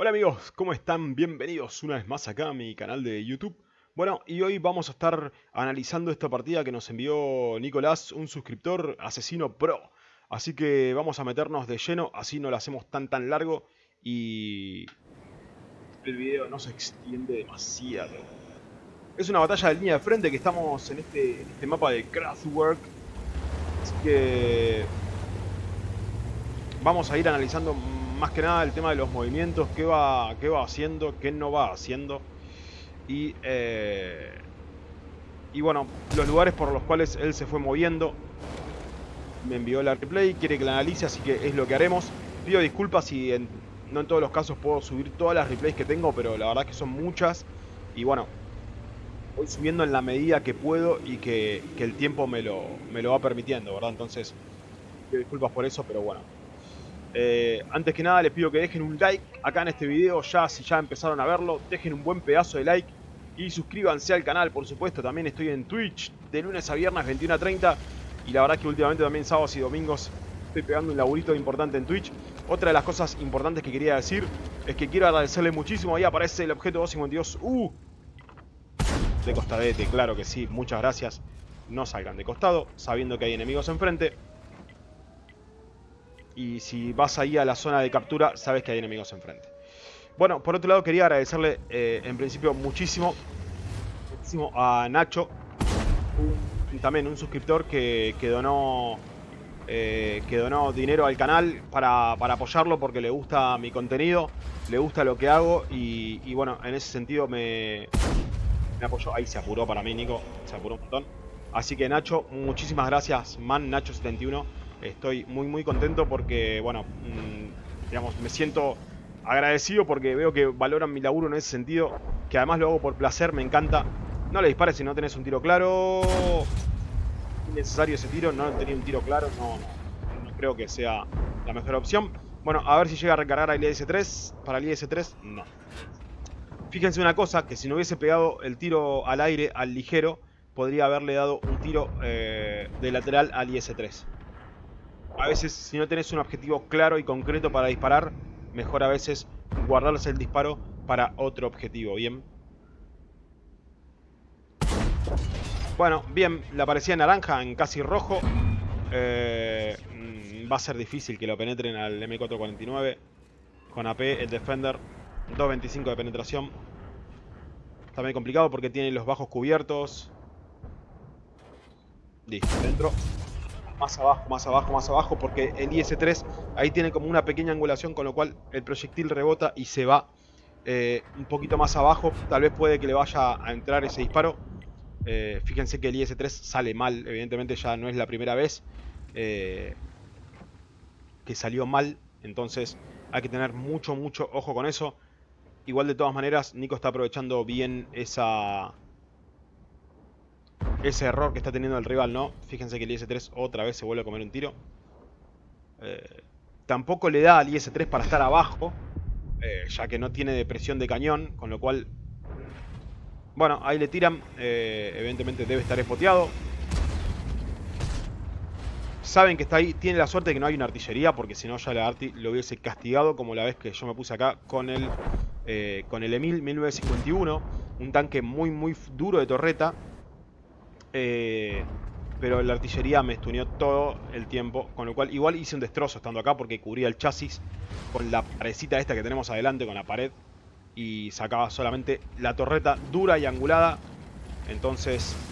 Hola amigos, ¿cómo están? Bienvenidos una vez más acá a mi canal de YouTube. Bueno, y hoy vamos a estar analizando esta partida que nos envió Nicolás, un suscriptor asesino pro. Así que vamos a meternos de lleno, así no lo hacemos tan tan largo y el video no se extiende demasiado. Es una batalla de línea de frente que estamos en este, este mapa de Craftwork. Así que vamos a ir analizando más que nada el tema de los movimientos, qué va, qué va haciendo, qué no va haciendo. Y, eh, y bueno, los lugares por los cuales él se fue moviendo. Me envió la replay, quiere que la analice, así que es lo que haremos. Pido disculpas si no en todos los casos puedo subir todas las replays que tengo, pero la verdad que son muchas. Y bueno, voy subiendo en la medida que puedo y que, que el tiempo me lo, me lo va permitiendo, ¿verdad? Entonces, pido disculpas por eso, pero bueno, eh, antes que nada les pido que dejen un like acá en este video, ya si ya empezaron a verlo, dejen un buen pedazo de like y suscríbanse al canal, por supuesto, también estoy en Twitch de lunes a viernes 21 a 30 y la verdad que últimamente también sábados y domingos estoy pegando un laburito importante en Twitch. Otra de las cosas importantes que quería decir es que quiero agradecerle muchísimo, ahí aparece el objeto 252, ¡uh! De costadete, claro que sí, muchas gracias. No salgan de costado, sabiendo que hay enemigos enfrente y si vas ahí a la zona de captura, sabes que hay enemigos enfrente. Bueno, por otro lado quería agradecerle eh, en principio muchísimo, muchísimo a Nacho, también un suscriptor que, que donó eh, que donó dinero al canal para, apoyarlo porque le gusta mi contenido, le gusta lo que hago y, y, bueno, en ese sentido me, me apoyó. Ahí se apuró para mí, Nico, se apuró un montón. Así que Nacho, muchísimas gracias, man Nacho71 Estoy muy muy contento porque, bueno, mm, digamos, me siento agradecido porque veo que valoran mi laburo en ese sentido, que además lo hago por placer, me encanta. No le dispares si no tenés un tiro claro. Innecesario ese tiro, no tenía un tiro claro, no, creo que sea la mejor opción. Bueno, a ver si llega a recargar al IS-3. Para el IS-3, no. Fíjense una cosa, que si no hubiese pegado el tiro al aire, al ligero, podría haberle dado un tiro eh, de lateral al IS-3 a veces si no tenés un objetivo claro y concreto para disparar, mejor a veces guardarse el disparo para otro objetivo, ¿bien? Bueno, bien, la parecía naranja en casi rojo. Eh, mm, va a ser difícil que lo penetren al M449. Con AP, el Defender, 2.25 de penetración. Está muy complicado porque tiene los bajos cubiertos. Dentro más abajo, más abajo, más abajo, porque el IS-3 ahí tiene como una pequeña angulación, con lo cual el proyectil rebota y se va eh, un poquito más abajo. Tal vez puede que le vaya a entrar ese disparo. Eh, fíjense que el IS-3 sale mal, evidentemente ya no es la primera vez eh, que salió mal, entonces hay que tener mucho, mucho ojo con eso. Igual de todas maneras, Nico está aprovechando bien esa ese error que está teniendo el rival, ¿no? Fíjense que el IS-3 otra vez se vuelve a comer un tiro. Eh, tampoco le da al IS-3 para estar abajo, eh, ya que no tiene depresión de cañón, con lo cual... Bueno, ahí le tiran, eh, evidentemente debe estar espoteado. Saben que está ahí, tiene la suerte de que no hay una artillería, porque si no ya la arti lo hubiese castigado, como la vez que yo me puse acá con el, con el Emil 1951, un tanque muy muy duro de torreta, eh, pero la artillería me estuneó todo el tiempo, con lo cual igual hice un destrozo estando acá porque cubría el chasis con la parecita esta que tenemos adelante, con la pared, y sacaba solamente la torreta dura y angulada, entonces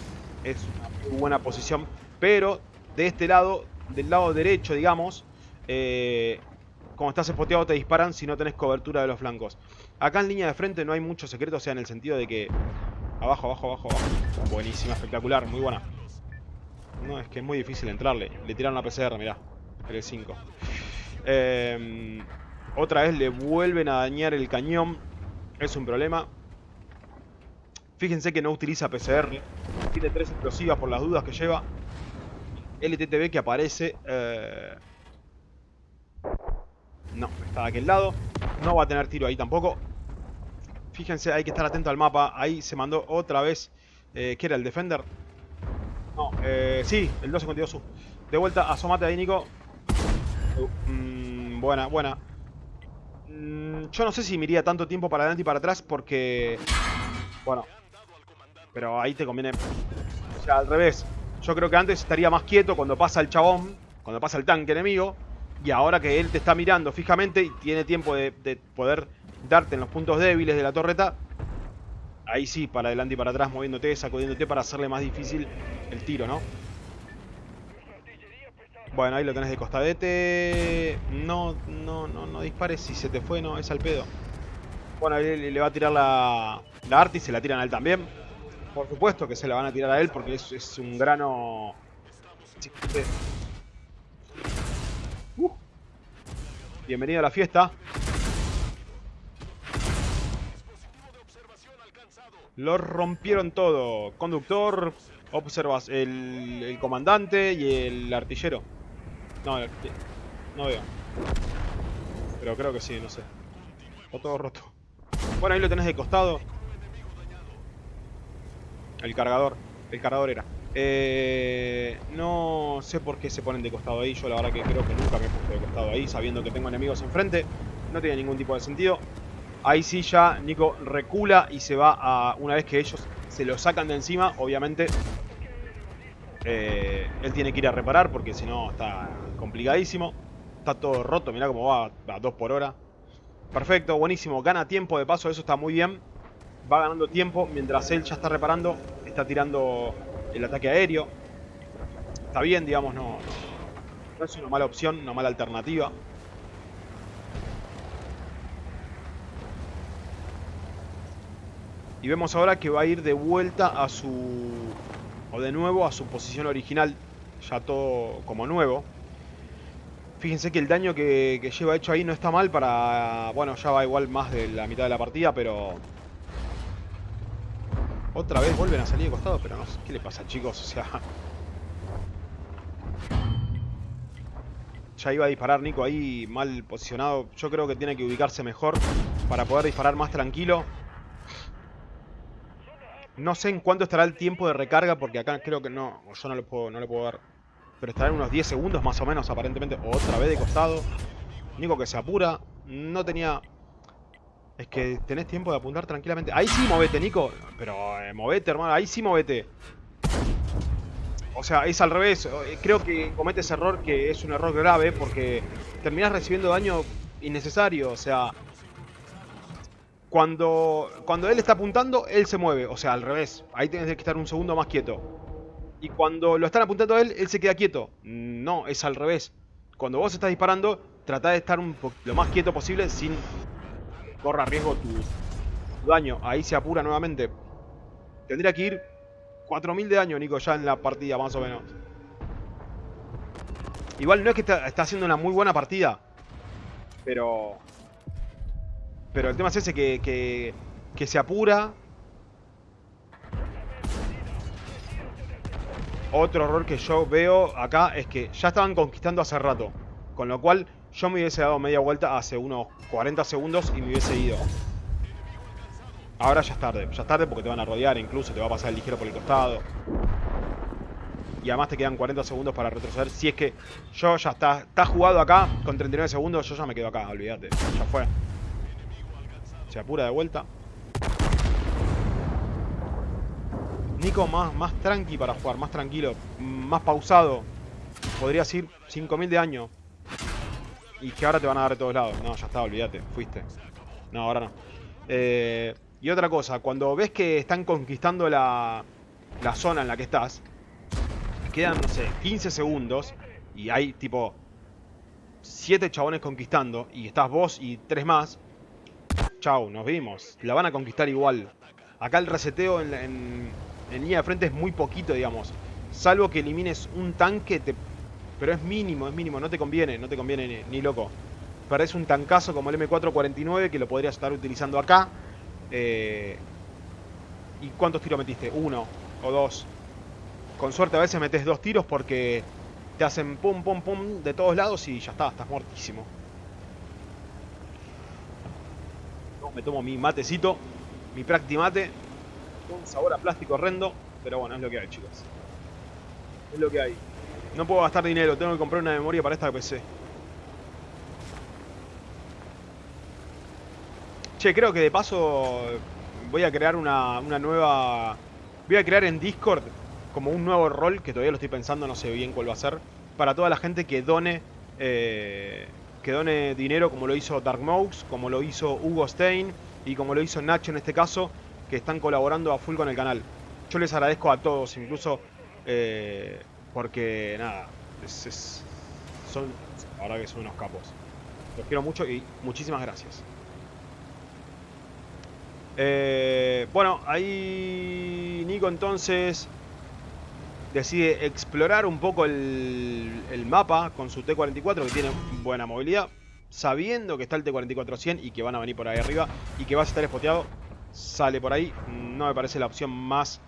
es una muy buena posición, pero de este lado, del lado derecho, digamos, eh, como estás espoteado te disparan si no tenés cobertura de los flancos. Acá en línea de frente no hay mucho secreto, o sea, en el sentido de que Abajo, abajo, abajo, abajo. Buenísima, espectacular, muy buena. No, es que es muy difícil entrarle. Le tiraron la PCR, mirá. El 5. Em, otra vez le vuelven a dañar el cañón. Es un problema. Fíjense que no utiliza PCR. Tiene tres explosivas por las dudas que lleva. LTTB que aparece. Eh, no, está de aquel lado. No va a tener tiro ahí tampoco. Fíjense, hay que estar atento al mapa. Ahí se mandó otra vez. Eh, ¿Qué era? ¿El Defender? No, eh, sí, el 252 De vuelta, asomate ahí, Nico. Uh, mm, buena, buena. Mm, yo no sé si me iría tanto tiempo para adelante y para atrás porque... Bueno. Pero ahí te conviene... O sea, al revés. Yo creo que antes estaría más quieto cuando pasa el chabón, cuando pasa el tanque enemigo. Y ahora que él te está mirando fijamente y tiene tiempo de, de poder darte en los puntos débiles de la torreta, ahí sí, para adelante y para atrás, moviéndote, sacudiéndote para hacerle más difícil el tiro, ¿no? Bueno, ahí lo tenés de costadete. No, no, no, no dispares si se te fue, no, es al pedo. Bueno, ahí le va a tirar la, la Arti, se la tiran a él también. Por supuesto que se la van a tirar a él porque es, es un grano... Bienvenido a la fiesta. Lo rompieron todo. Conductor, observas el, el comandante y el artillero. No, no veo. Pero creo que sí, no sé. O todo roto. Bueno, ahí lo tenés de costado. El cargador. El cargador era. Eh, no sé por qué se ponen de costado ahí. Yo la verdad que creo que nunca me he puesto de costado ahí, sabiendo que tengo enemigos enfrente. No tiene ningún tipo de sentido. Ahí sí ya Nico recula y se va a... Una vez que ellos se lo sacan de encima, obviamente... Eh, él tiene que ir a reparar porque si no está complicadísimo. Está todo roto, mirá cómo va a 2 por hora. Perfecto, buenísimo. Gana tiempo de paso, eso está muy bien. Va ganando tiempo mientras él ya está reparando. Está tirando el ataque aéreo. Está bien, digamos, no, no es una mala opción, una mala alternativa. Y vemos ahora que va a ir de vuelta a su... O de nuevo a su posición original. Ya todo como nuevo. Fíjense que el daño que, lleva hecho ahí no está mal para... Bueno, ya va igual más de la mitad de la partida, pero... Otra vez vuelven a salir de costado, pero no sé qué le pasa, chicos. O sea... Ya iba a disparar Nico ahí mal posicionado. Yo creo que tiene que ubicarse mejor para poder disparar más tranquilo. No sé en cuánto estará el tiempo de recarga, porque acá creo que no, yo no lo puedo, no ver. Pero estará en unos 10 segundos más o menos, aparentemente. Otra vez de costado. Nico que se apura. No tenía... Es que tenés tiempo de apuntar tranquilamente. Ahí sí movete, Nico. Pero eh, movete, hermano. Ahí sí movete. O sea, es al revés. Eh, creo que cometes error que es un error grave porque terminás recibiendo daño innecesario. O sea, cuando, cuando él está apuntando, él se mueve. O sea, al revés. Ahí tienes que estar un segundo más quieto. Y cuando lo están apuntando a él, él se queda quieto. No, es al revés. Cuando vos estás disparando, trata de estar lo más quieto posible sin corra riesgo tu, daño. Ahí se apura nuevamente. Tendría que ir 4000 de daño, Nico, ya en la partida, más o menos. Igual no es que está, haciendo una muy buena partida. Pero... Pero el tema es ese que, que, que se apura Otro error que yo veo acá es que ya estaban conquistando hace rato. Con lo cual yo me hubiese dado media vuelta hace unos 40 segundos y me hubiese ido. Ahora ya es tarde. Ya es tarde porque te van a rodear incluso. Te va a pasar el ligero por el costado. Y además te quedan 40 segundos para retroceder. Si es que yo ya está, está jugado acá con 39 segundos, yo ya me quedo acá, olvídate. Ya fue. Se apura de vuelta. Nico más, más tranqui para jugar, más tranquilo, más pausado. Podrías ir 5000 de año. Y que ahora te van a dar de todos lados. No, ya está, olvídate, fuiste. No, ahora no. Eh, y otra cosa, cuando ves que están conquistando la, la zona en la que estás, quedan, no sé, 15 segundos y hay tipo 7 chabones conquistando y estás vos y 3 más, chau, nos vimos. La van a conquistar igual. Acá el reseteo en, en línea de frente es muy poquito, digamos. Salvo que elimines un tanque, te... pero es mínimo, es mínimo, no te conviene, no te conviene ni, loco. Perdés un tancazo como el M449 que lo podrías estar utilizando acá. Eh, ¿Y cuántos tiros metiste? Uno o dos. Con suerte a veces metes dos tiros porque te hacen pum pum pum de todos lados y ya está, estás muertísimo. Me tomo mi matecito, mi practimate un sabor a plástico horrendo, pero bueno, es lo que hay, chicos. Es lo que hay. No puedo gastar dinero, tengo que comprar una memoria para esta PC. Che, creo que de paso voy a crear una, una nueva... Voy a crear en Discord como un nuevo rol, que todavía lo estoy pensando, no sé bien cuál va a ser, para toda la gente que done... Eh, que done dinero como lo hizo Dark Mouse, como lo hizo Hugo Stein y como lo hizo Nacho en este caso, que están colaborando a full con el canal. Yo les agradezco a todos, incluso eh, porque nada, es, son, ahora que son unos capos. Los quiero mucho y muchísimas gracias. Eh, bueno, ahí Nico entonces decide explorar un poco el, el, mapa con su T-44 que tiene buena movilidad, sabiendo que está el T-44-100 y que van a venir por ahí arriba y que vas a estar espoteado, sale por ahí. No me parece la opción más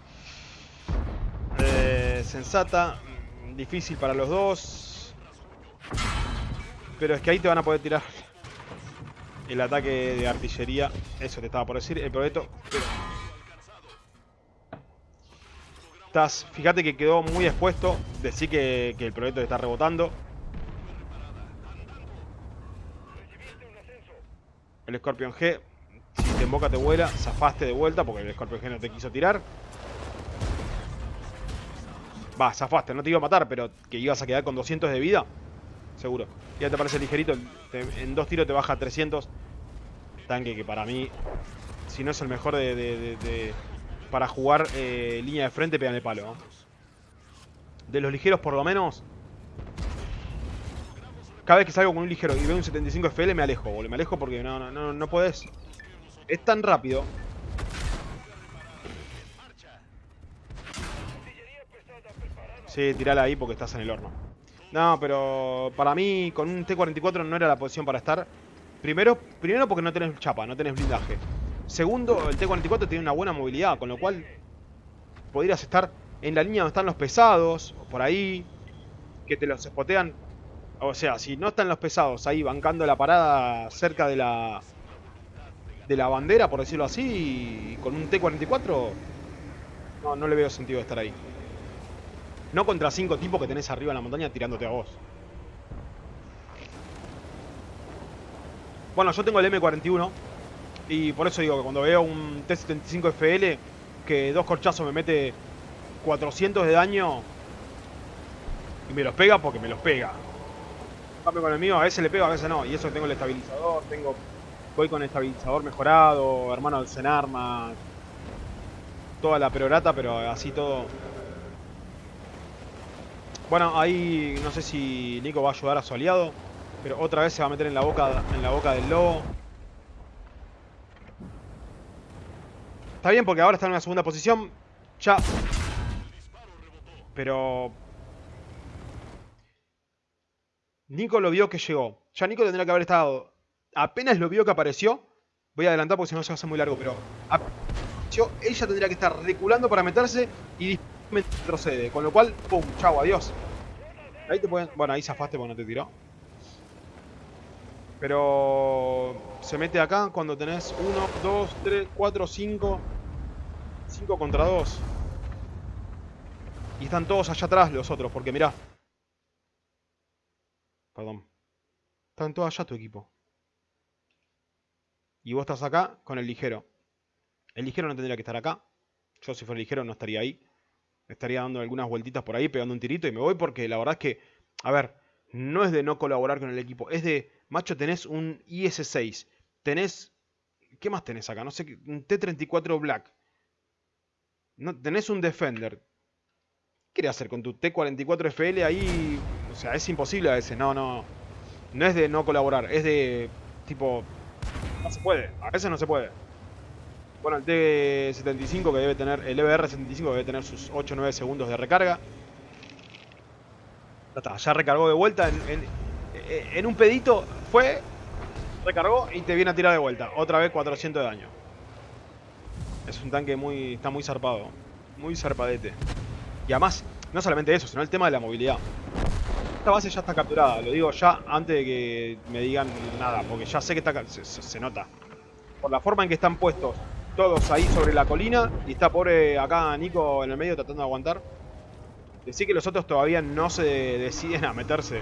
eh, sensata, difícil para los dos. Pero es que ahí te van a poder tirar el ataque de artillería. Eso te estaba por decir. El proyecto... Estás, fíjate que quedó muy expuesto. Decir que, que el proyecto está rebotando. El Scorpion G, si te emboca te vuela, zafaste de vuelta porque el Scorpion G no te quiso tirar. Va, zafaste, no te iba a matar, pero que ibas a quedar con 200 de vida. Seguro. Ya te parece ligerito, en dos tiros te baja 300. Tanque que para mí, si no es el mejor de, para jugar eh, línea de frente, pegan el palo. De los ligeros por lo menos, cada vez que salgo con un ligero y veo un 75 FL me alejo, boludo. Me alejo porque no, no, no, no puedes. Es tan rápido Sí, tirala ahí porque estás en el horno. No, pero para mí con un T-44 no era la posición para estar. Primero, primero porque no tenés chapa, no tenés blindaje. Segundo, el T-44 tiene una buena movilidad, con lo cual podrías estar en la línea donde están los pesados, o por ahí, que te los espotean. O sea, si no están los pesados ahí bancando la parada cerca de la de la bandera, por decirlo así, con un T-44, no, no le veo sentido estar ahí. No contra cinco tipos que tenés arriba en la montaña tirándote a vos. Bueno, yo tengo el M41 y por eso digo que cuando veo un T-75 FL que dos corchazos me mete 400 de daño y me los pega porque me los pega. Cambio con el mío, a veces le pego, a veces no. Y eso que tengo el estabilizador, tengo voy con estabilizador mejorado, hermano del arma toda la perorata, pero así todo bueno, ahí no sé si Nico va a ayudar a su aliado. Pero otra vez se va a meter en la boca, en la boca del lobo. Está bien porque ahora está en una segunda posición. Ya. Pero... Nico lo vio que llegó. Ya Nico tendría que haber estado... Apenas lo vio que apareció. Voy a adelantar porque si no se hacer muy largo, pero... Ella tendría que estar reculando para meterse y me retrocede. Con lo cual, pum, chau, adiós. Ahí te pueden... Bueno, ahí zafaste porque no te tiró. Pero se mete acá cuando tenés 1, 2, 3, 4, 5. 5 contra 2. Y están todos allá atrás los otros, porque mirá. Perdón. Están todos allá tu equipo. Y vos estás acá con el ligero. El ligero no tendría que estar acá. Yo si fuera ligero no estaría ahí estaría dando algunas vueltitas por ahí, pegando un tirito y me voy porque la verdad es que, a ver, no es de no colaborar con el equipo, es de, macho, tenés un IS-6, tenés, ¿qué más tenés acá? No sé, un T-34 Black, no, tenés un Defender, ¿qué querés hacer con tu T-44 FL ahí? O sea, es imposible a veces, no, no, no es de no colaborar, es de, tipo, no se puede, a veces no se puede. Bueno, el T75 que debe tener, el EBR75 debe tener sus 8 o 9 segundos de recarga. Ya está, ya recargó de vuelta. En, un pedito fue, recargó y te viene a tirar de vuelta. Otra vez 400 de daño. Es un tanque muy, está muy zarpado. Muy zarpadete. Y además, no solamente eso, sino el tema de la movilidad. Esta base ya está capturada, lo digo ya antes de que me digan nada, porque ya sé que está, se nota. Por la forma en que están puestos todos ahí sobre la colina. Y está pobre acá Nico en el medio tratando de aguantar. Decir que los otros todavía no se deciden a meterse.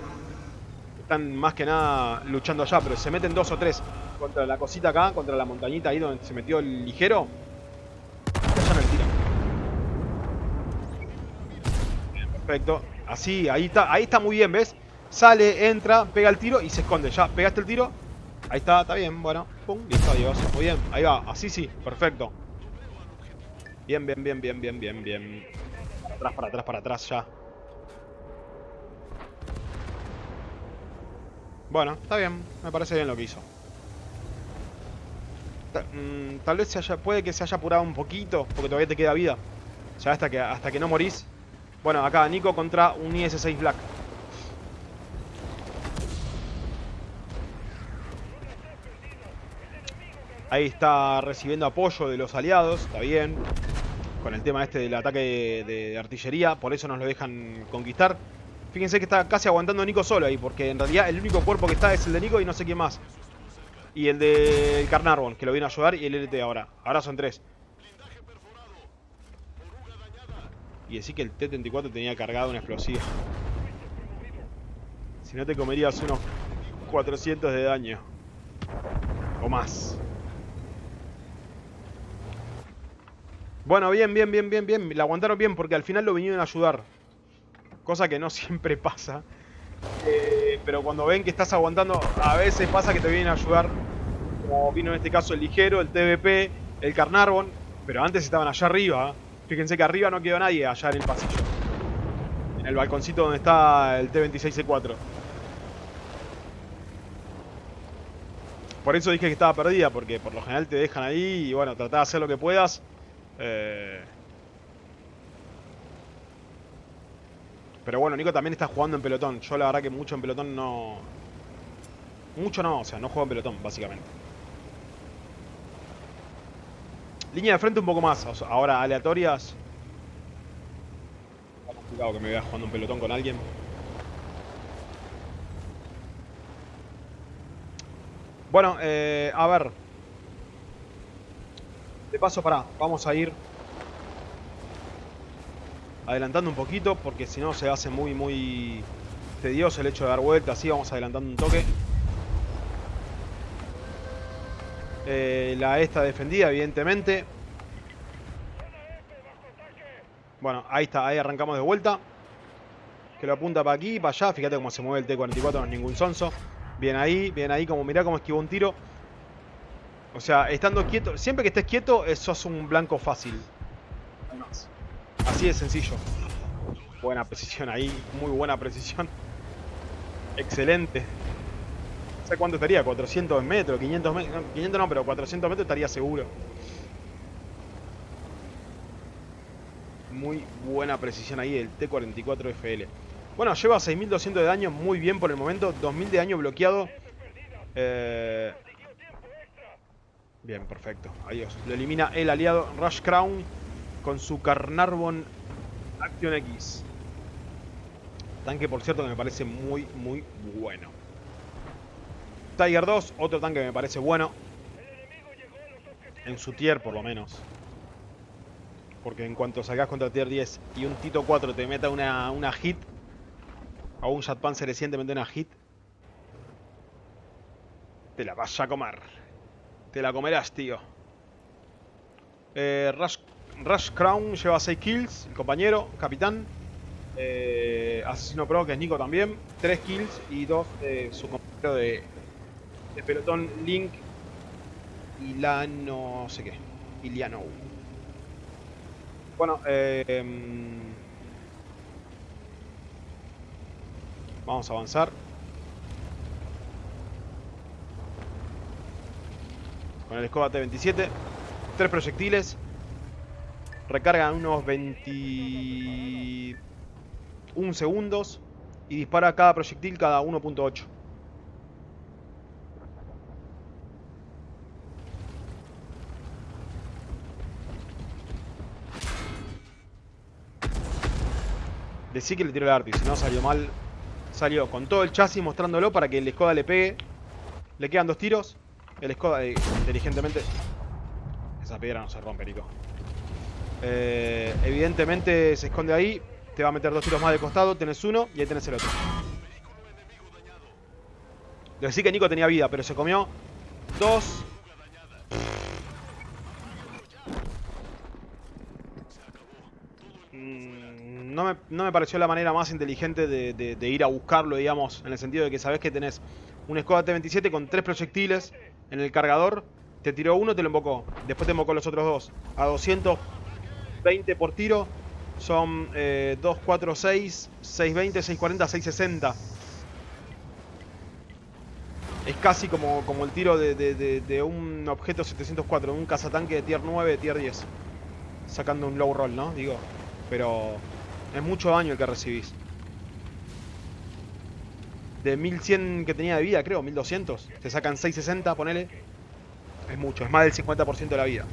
Están más que nada luchando allá, pero se meten dos o tres. contra la cosita acá, contra la montañita ahí donde se metió el ligero. Perfecto. Así, ahí está, ahí está muy bien, ¿ves? Sale, entra, pega el tiro y se esconde. Ya, pegaste el tiro. Ahí está, está bien, bueno. Pum, listo, adiós. Muy bien, ahí va, así sí, perfecto. Bien, bien, bien, bien, bien, bien, bien. Para atrás, para atrás, para atrás, ya. Bueno, está bien, me parece bien lo que hizo. Mm, tal vez se haya, puede que se haya apurado un poquito, porque todavía te queda vida. Ya hasta que, hasta que no morís. Bueno, acá Nico contra un IS-6 Black. Ahí está recibiendo apoyo de los aliados, está bien. Con el tema este del ataque de, artillería, por eso nos lo dejan conquistar. Fíjense que está casi aguantando Nico solo ahí, porque en realidad el único cuerpo que está es el de Nico y no sé quién más. Y el de Carnarvon, que lo viene a ayudar, y el LT ahora. Ahora son tres. Y decir que el T-34 tenía cargado una explosiva. Si no te comerías unos 400 de daño. O más. Bueno, bien, bien, bien, bien, bien. La aguantaron bien porque al final lo vinieron a ayudar. Cosa que no siempre pasa. Eh, pero cuando ven que estás aguantando, a veces pasa que te vienen a ayudar. Como vino en este caso el ligero, el TVP, el Carnarvon. Pero antes estaban allá arriba. Fíjense que arriba no quedó nadie allá en el pasillo. En el balconcito donde está el T-26C4. Por eso dije que estaba perdida, porque por lo general te dejan ahí y bueno, tratá de hacer lo que puedas. Eh, pero bueno, Nico también está jugando en pelotón. Yo la verdad que mucho en pelotón no... Mucho no, o sea, no juego en pelotón, básicamente. Línea de frente un poco más. ahora aleatorias. Está complicado que me vea jugando en pelotón con alguien. Bueno, eh, a ver. De paso, para, vamos a ir adelantando un poquito porque si no se hace muy, muy tedioso el hecho de dar vueltas. Así vamos adelantando un toque. Eh, la esta defendida, evidentemente. Bueno, ahí está, ahí arrancamos de vuelta. Que lo apunta para aquí para allá. Fíjate cómo se mueve el T-44, no es ningún sonso. Bien ahí, bien ahí, como mirá cómo esquivó un tiro. O sea, estando quieto, siempre que estés quieto, sos un blanco fácil. Así de sencillo. Buena precisión ahí, muy buena precisión. Excelente. No sé cuánto estaría, 400 metros, 500 metros, 500 no, pero 400 metros estaría seguro. Muy buena precisión ahí el T-44FL. Bueno, lleva 6200 de daño, muy bien por el momento. 2000 de daño bloqueado. Eh, Bien, perfecto. Adiós. Lo elimina el aliado Rush Crown con su Carnarvon Action X. Tanque, por cierto, que me parece muy, muy bueno. Tiger 2, otro tanque que me parece bueno. En su tier, por lo menos. Porque en cuanto salgas contra tier 10 y un Tito 4 te meta una, una hit, o un Panzer recientemente una hit, te la vas a comer. Te la comerás, tío. Eh, Rush, Crown lleva 6 kills. El compañero, capitán. Eh, Asesino Pro, que es Nico también. 3 kills y 2 de su compañero de, de pelotón Link. Ilano... no sé qué. Iliano. Bueno, eh, vamos a avanzar. Con el escoba T-27. Tres proyectiles. Recargan unos 21 segundos. Y dispara cada proyectil cada 1.8. Decí que le tiró el arti, si no salió mal. Salió con todo el chasis mostrándolo para que el Skoda le pegue. Le quedan dos tiros. El Skoda eh, inteligentemente... Esa piedra no se rompe, Nico. Eh, evidentemente se esconde ahí. Te va a meter dos tiros más de costado. Tienes uno y ahí tenés el otro. Le decía que Nico tenía vida, pero se comió Dos. Mm, no me, no me pareció la manera más inteligente de, de- ir a buscarlo, digamos, en el sentido de que sabes que tenés un Skoda T-27 con tres proyectiles en el cargador, te tiró uno, te lo embocó, después te embocó los otros dos, a 220 por tiro, son eh, 2, 4, 6, 620, 640, 660. Es casi como, como el tiro de, un objeto 704, de un cazatanque de tier 9, de tier 10. Sacando un low roll, ¿no? Digo, pero es mucho daño el que recibís. De 1100 que tenía de vida, creo, 1200. Te sacan 660, ponele. Es mucho, es más del 50% de la vida.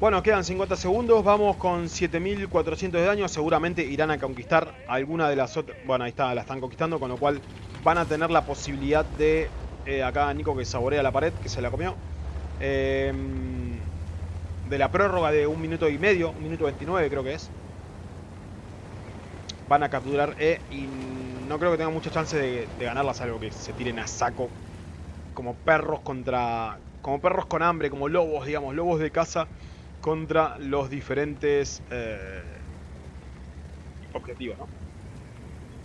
Bueno, quedan 50 segundos, vamos con 7400 de daño, seguramente irán a conquistar alguna de las otras... Bueno, ahí está, la están conquistando, con lo cual van a tener la posibilidad de... eh, acá Nico que saborea la pared, que se la comió. Eh, de la prórroga de un minuto y medio, un minuto 29 creo que es. Van a capturar E y no creo que tengan mucha chance de, de ganarla, salvo que se tiren a saco como perros contra... Como perros con hambre, como lobos, digamos, lobos de caza contra los diferentes eh, objetivos, ¿no?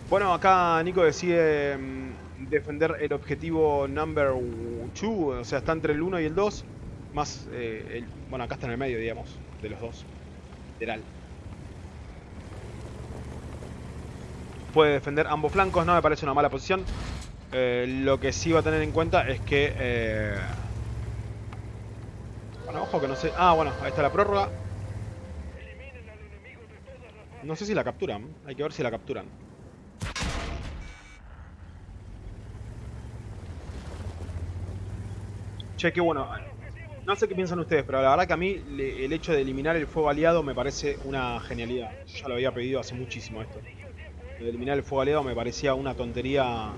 Bueno, acá Nico decide mm, defender el objetivo number 2, o sea, está entre el 1 y el 2, más, eh, el- bueno, acá está en el medio, digamos, de los dos, literal. Puede defender ambos flancos, no me parece una mala posición. Eh, lo que sí va a tener en cuenta es que... eh, bueno, ojo que no sé... Ah, bueno, ahí está la prórroga. No sé si la capturan. Hay que ver si la capturan. Che, qué bueno. No sé qué piensan ustedes, pero la verdad que a mí el hecho de eliminar el fuego aliado me parece una genialidad. Ya lo había pedido hace muchísimo esto. Eliminar el fuego aliado me parecía una tontería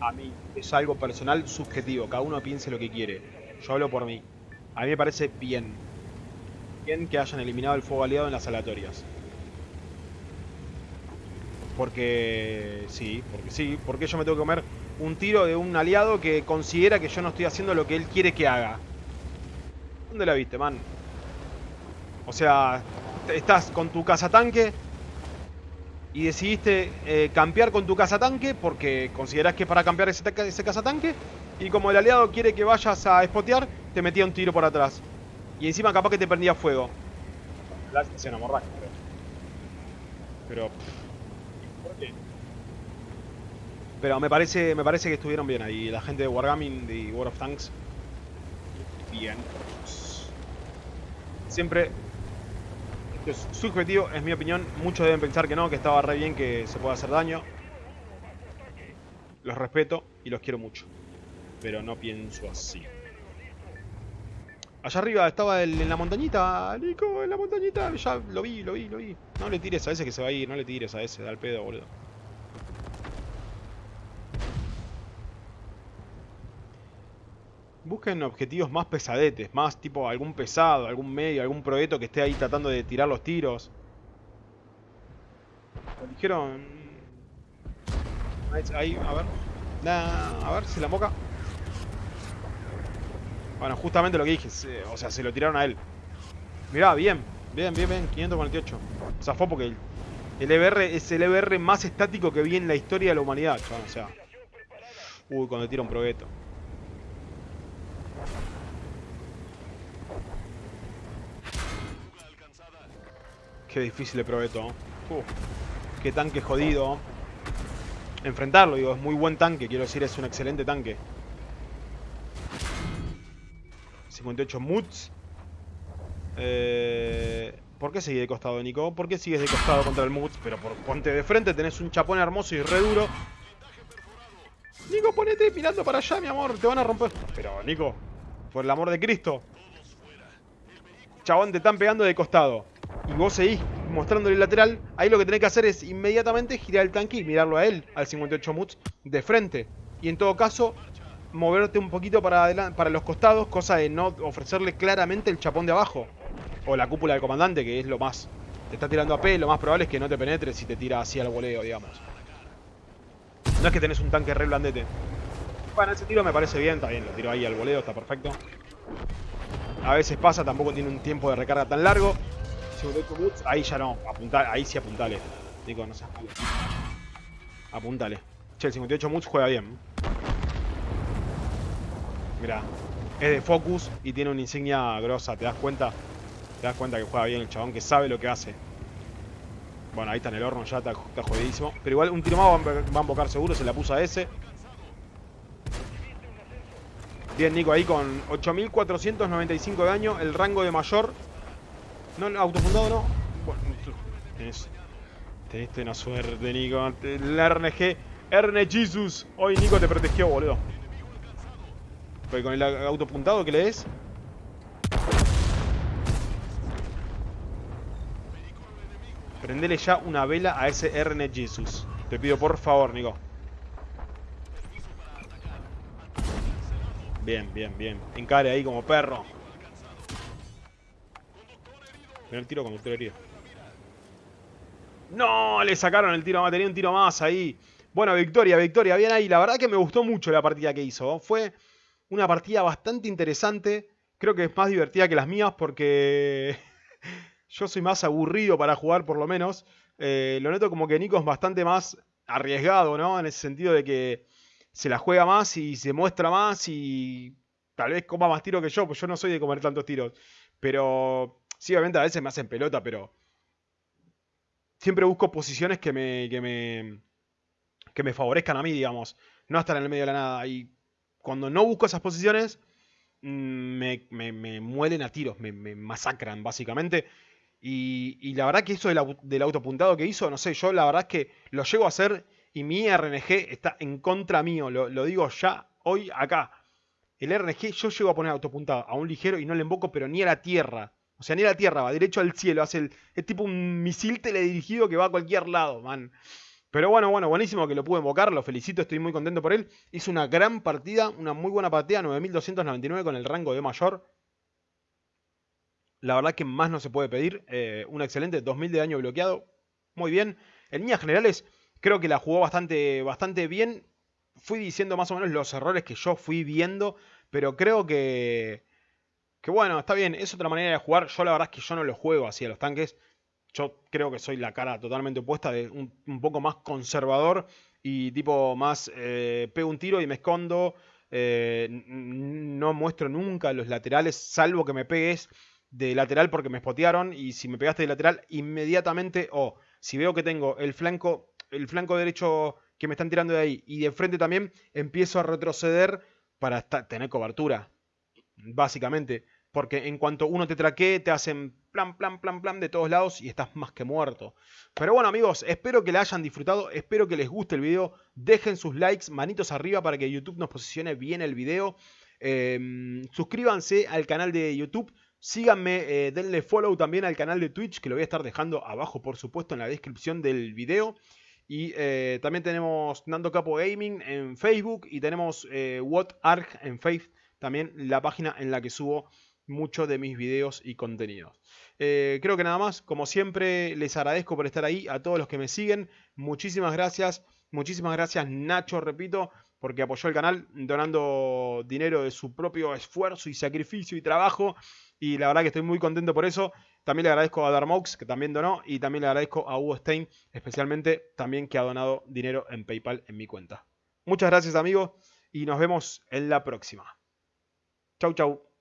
a mí. Es algo personal, subjetivo. Cada uno piense lo que quiere. Yo hablo por mí. A mí me parece bien. Bien que hayan eliminado el fuego aliado en las aleatorias. Porque sí, porque sí, porque yo me tengo que comer un tiro de un aliado que considera que yo no estoy haciendo lo que él quiere que haga. ¿Dónde la viste, man? O sea, estás con tu cazatanque y decidiste eh, campear con tu cazatanque porque considerás que es para campear ese, ese cazatanque y como el aliado quiere que vayas a spotear, te metía un tiro por atrás. Y encima capaz que te prendía fuego. La escena morraca, pero... Pero... ¿Por qué? Pero me parece, me parece que estuvieron bien ahí. La gente de Wargaming y World of Tanks. Bien. Siempre. Es subjetivo, es mi opinión. Muchos deben pensar que no, que estaba re bien que se pueda hacer daño. Los respeto y los quiero mucho. Pero no pienso así. Allá arriba estaba el- en la montañita, Nico, en la montañita. Ya lo vi, lo vi, lo vi. No le tires a ese que se va a ir, no le tires a ese, da el pedo, boludo. Busquen objetivos más pesadetes, más tipo algún pesado, algún medio, algún proyecto que esté ahí tratando de tirar los tiros. Dijeron... Ahí, a ver. A ver si la moca. Bueno, justamente lo que dije, o sea, se lo tiraron a él. Mirá, bien, bien, bien, bien, 548. Zafó porque el, el EBR es el EBR más estático que vi en la historia de la humanidad, o sea. Uy, cuando tira un probeto. Qué difícil el probeto. Uf, qué tanque jodido. Enfrentarlo, digo, es muy buen tanque, quiero decir, es un excelente tanque. 58 Muts. Eh, ¿Por qué seguís de costado, Nico? ¿Por qué sigues de costado contra el Muts? Pero por, ponte de frente, tenés un chapón hermoso y re duro. Nico, ponete mirando para allá, mi amor, te van a romper. Pero, Nico, por el amor de Cristo. Chabón, te están pegando de costado. Y vos seguís mostrándole el lateral. Ahí lo que tenés que hacer es inmediatamente girar el tanque y mirarlo a él, al 58 Muts, de frente. Y en todo caso, moverte un poquito para, para los costados, cosa de no ofrecerle claramente el chapón de abajo. O la cúpula del comandante, que es lo más... Te está tirando a P, lo más probable es que no te penetre si te tira así al voleo, digamos. No es que tenés un tanque re blandete. Bueno, ese tiro me parece bien, está bien, lo tiro ahí al voleo, está perfecto. A veces pasa, tampoco tiene un tiempo de recarga tan largo. Ahí ya no, ahí sí apuntale. Digo, no seas. Apuntale. Che, el 58 Moods juega bien. Mira, es de focus y tiene una insignia grosa, ¿te das cuenta? Te das cuenta que juega bien el chabón, que sabe lo que hace. Bueno, ahí está en el horno, ya está, jodidísimo. Pero igual un tiro más va a invocar seguro, se la puso a ese. Bien, Nico, ahí con 8495 de daño, el rango de mayor. No, autofundado no. Bueno, tenés, tenés una suerte, Nico. El RNG, RNG Jesus. Hoy Nico te protegió, boludo. Porque con el autopuntado que le des. Prendele ya una vela a ese RNG Jesus. Te pido por favor, Nico. Bien, bien, bien. Encare ahí como perro. El tiro conductor herido. ¡No! Le sacaron el tiro más. Tenía un tiro más ahí. Bueno, victoria, victoria. Bien ahí. La verdad que me gustó mucho la partida que hizo. Fue una partida bastante interesante. Creo que es más divertida que las mías porque yo soy más aburrido para jugar por lo menos. Eh, lo noto como que Nico es bastante más arriesgado, ¿no? En ese sentido de que se la juega más y se muestra más y tal vez coma más tiros que yo, pues yo no soy de comer tantos tiros. Pero sí, obviamente a veces me hacen pelota, pero siempre busco posiciones que me, que me, que me favorezcan a mí, digamos. No estar en el medio de la nada. Y cuando no busco esas posiciones, mm, me, me, me muelen a tiros, me, masacran, básicamente. Y, y, la verdad que eso del, del autopuntado que hizo, no sé, yo la verdad es que lo llego a hacer y mi RNG está en contra mío, lo, digo ya hoy acá. El RNG yo llego a poner autopuntado a un ligero y no le invoco, pero ni a la tierra. O sea, ni la tierra, va derecho al cielo. Hace el, es tipo un misil teledirigido que va a cualquier lado, man. Pero bueno, bueno, buenísimo que lo pude invocar, lo felicito, estoy muy contento por él. Hizo una gran partida, una muy buena partida, 9299 con el rango de mayor. La verdad que más no se puede pedir. Eh, un excelente 2000 de daño bloqueado. Muy bien. En líneas generales, Creo que la jugó bastante, bastante bien. Fui diciendo más o menos los errores que yo fui viendo, pero creo que, que bueno, está bien, es otra manera de jugar. Yo la verdad es que yo no lo juego así a los tanques. Yo creo que soy la cara totalmente opuesta, de un, poco más conservador y tipo más eh, pego un tiro y me escondo. Eh, no muestro nunca los laterales, salvo que me pegues de lateral porque me spotearon. Y si me pegaste de lateral, inmediatamente, o si veo que tengo el flanco el flanco derecho que me están tirando de ahí y de frente también, empiezo a retroceder para tener cobertura. Básicamente. Porque en cuanto uno te traquee, te hacen plan, plan, plan, plan de todos lados y estás más que muerto. Pero bueno amigos, espero que la hayan disfrutado, espero que les guste el video. Dejen sus likes, manitos arriba para que YouTube nos posicione bien el video. Em, suscríbanse al canal de YouTube. Síganme, eh, denle follow también al canal de Twitch, que lo voy a estar dejando abajo, por supuesto, en la descripción del video. Y eh, también tenemos Nando Capo Gaming en Facebook y tenemos eh, What Arc en Facebook, también la página en la que subo muchos de mis videos y contenidos. Eh, creo que nada más, como siempre les agradezco por estar ahí, a todos los que me siguen, muchísimas gracias, muchísimas gracias Nacho, repito, porque apoyó el canal donando dinero de su propio esfuerzo y sacrificio y trabajo y la verdad que estoy muy contento por eso. También le agradezco a Darmox, que también donó, y también le agradezco a Hugo Stein, especialmente también que ha donado dinero en PayPal en mi cuenta. Muchas gracias amigos y nos vemos en la próxima. Chau chau.